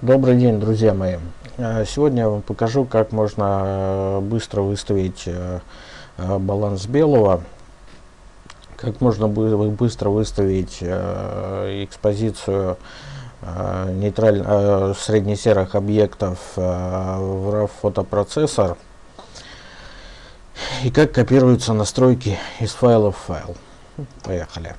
Добрый день, друзья мои. Э, сегодня я вам покажу, как можно э, быстро выставить э, баланс белого, как можно быстро выставить экспозицию нейтраль... среднесерых объектов в RAW фотопроцессор и как копируются настройки из файла в файл. Поехали.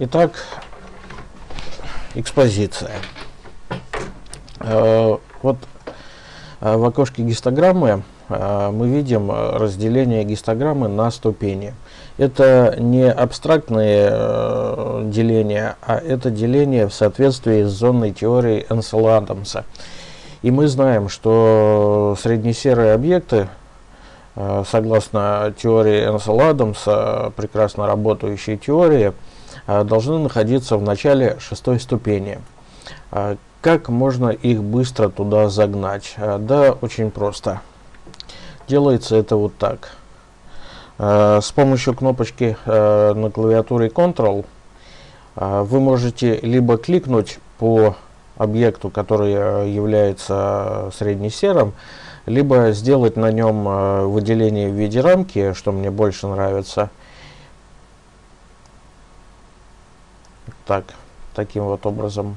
Итак, экспозиция. Э, вот э, в окошке гистограммы э, мы видим разделение гистограммы на ступени. Это не абстрактное деление, а это деление в соответствии с зонной теорией Энсела Адамса. И мы знаем, что среднесерые объекты, согласно теории Энсела Адамса, прекрасно работающей теории, должны находиться в начале шестой ступени. А, как можно их быстро туда загнать? А, да, очень просто. Делается это вот так. С помощью кнопочки на клавиатуре Ctrl вы можете либо кликнуть по объекту, который является среднесерым, либо сделать на нем выделение в виде рамки, что мне больше нравится, так, таким вот образом.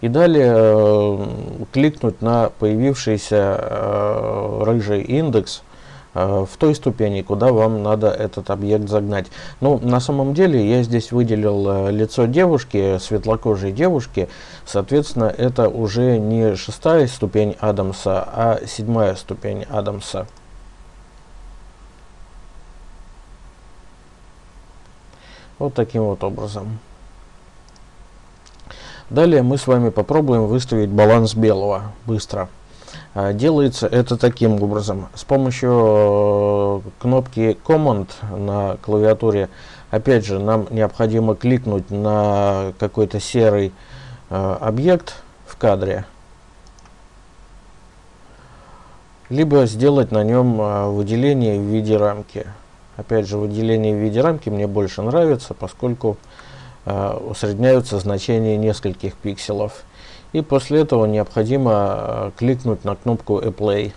И далее э, кликнуть на появившийся э, рыжий индекс э, в той ступени, куда вам надо этот объект загнать. Ну, на самом деле, я здесь выделил э, лицо девушки, светлокожей девушки. Соответственно, это уже не шестая ступень Адамса, а седьмая ступень Адамса. Вот таким вот образом. Далее мы с вами попробуем выставить баланс белого быстро. А, делается это таким образом. С помощью э, кнопки Command на клавиатуре, опять же, нам необходимо кликнуть на какой-то серый э, объект в кадре, либо сделать на нем э, выделение в виде рамки. Опять же, выделение в виде рамки мне больше нравится, поскольку э, усредняются значения нескольких пикселов. И после этого необходимо э, кликнуть на кнопку Apply.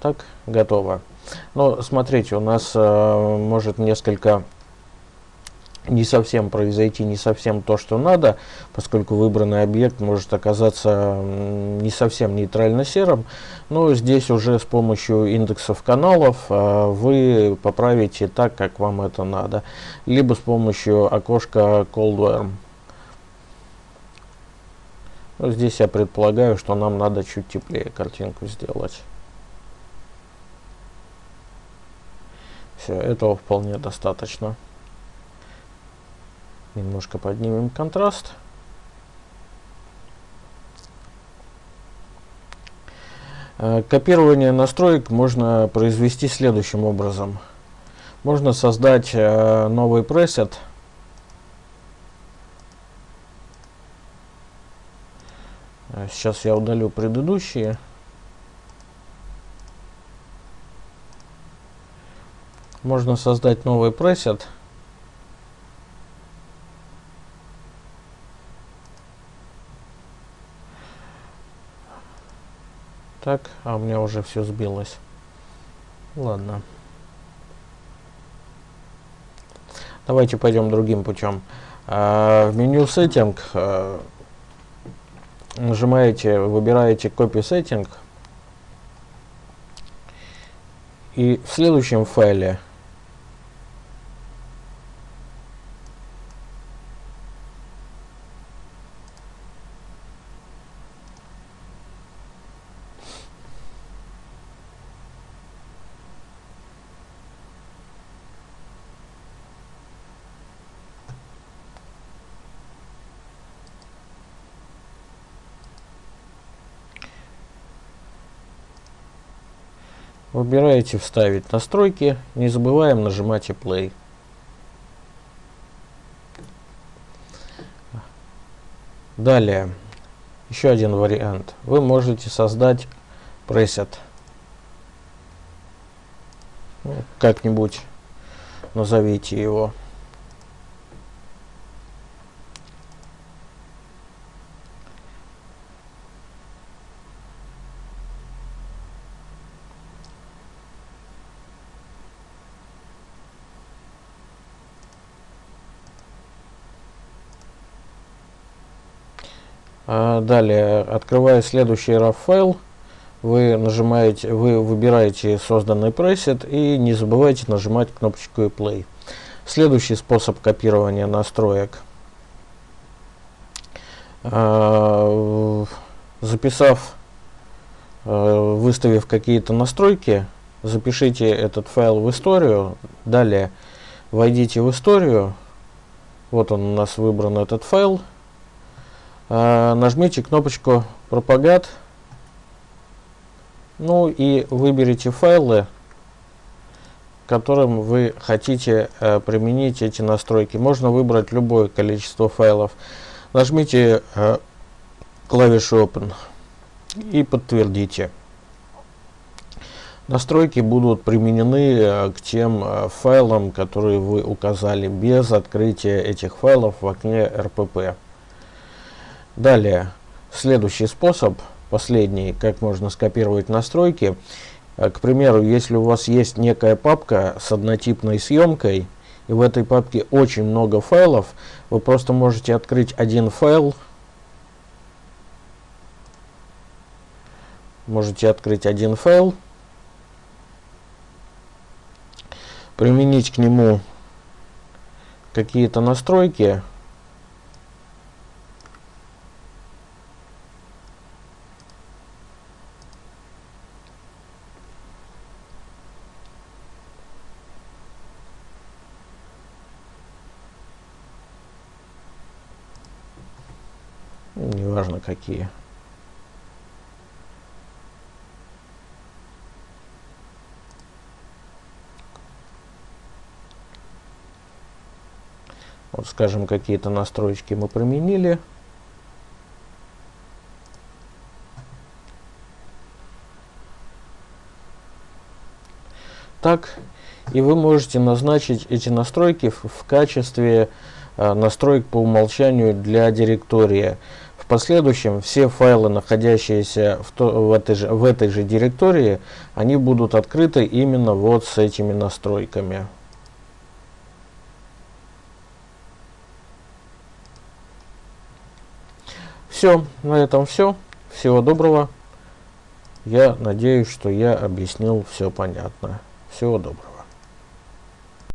Так, готово. Но смотрите, у нас э, может несколько не совсем произойти не совсем то, что надо, поскольку выбранный объект может оказаться не совсем нейтрально серым, но здесь уже с помощью индексов каналов э, вы поправите так, как вам это надо, либо с помощью окошка ColdWarm. Ну, здесь я предполагаю, что нам надо чуть теплее картинку сделать. Все, этого вполне достаточно. Немножко поднимем контраст. Э, копирование настроек можно произвести следующим образом. Можно создать э, новый пресет. Э, сейчас я удалю предыдущие. Можно создать новый пресет. Так, а у меня уже все сбилось. Ладно. Давайте пойдем другим путем. А, в меню Setting а, нажимаете, выбираете Copy Setting. И в следующем файле Выбираете «Вставить настройки», не забываем нажимать и «Play». Далее, еще один вариант. Вы можете создать пресет. Ну, как-нибудь назовите его. Далее, открывая следующий RAW файл, вы нажимаете, вы выбираете созданный пресет и не забывайте нажимать кнопочку Play. Следующий способ копирования настроек. А, записав, а, выставив какие-то настройки, запишите этот файл в историю. Далее войдите в историю. Вот он у нас выбран этот файл. А, нажмите кнопочку «Пропагат», ну и выберите файлы, которым вы хотите э, применить эти настройки. Можно выбрать любое количество файлов. Нажмите э, клавишу Open и подтвердите. Настройки будут применены э, к тем э, файлам, которые вы указали, без открытия этих файлов в окне RPP. Далее, следующий способ, последний, как можно скопировать настройки. Э, к примеру, если у вас есть некая папка с однотипной съемкой, и в этой папке очень много файлов, вы просто можете открыть один файл, можете открыть один файл, применить к нему какие-то настройки, неважно какие. Вот, скажем, какие-то настройки мы применили. Так, и вы можете назначить эти настройки в, качестве э, настроек по умолчанию для директории последующем все файлы, находящиеся в, то, в, этой же, в этой же директории, они будут открыты именно вот с этими настройками. Все, на этом все. Всего доброго. Я надеюсь, что я объяснил все понятно. Всего доброго.